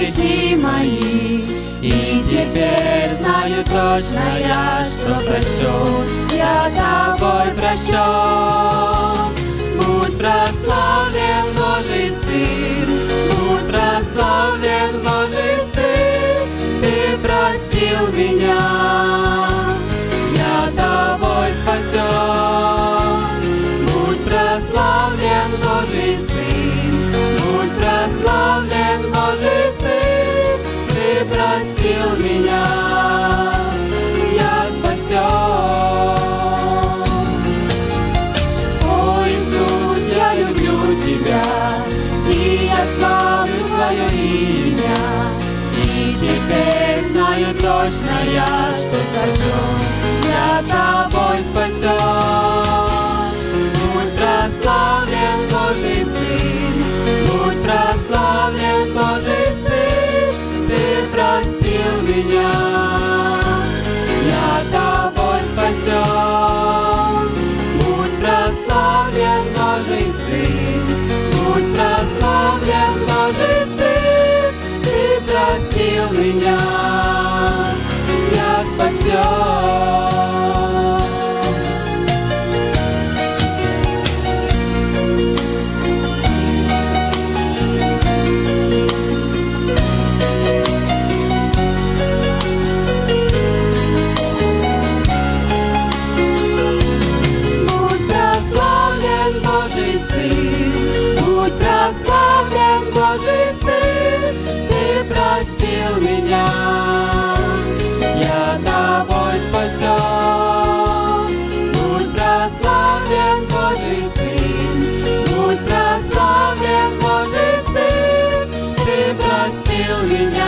грехи мои. И теперь знаю точно я, что прощен, я тобой прощен. твое имя, и теперь знаю точно я, что сожжен для тобой спасен. Божий Сын, будь прославлен Божий Сын. 有云。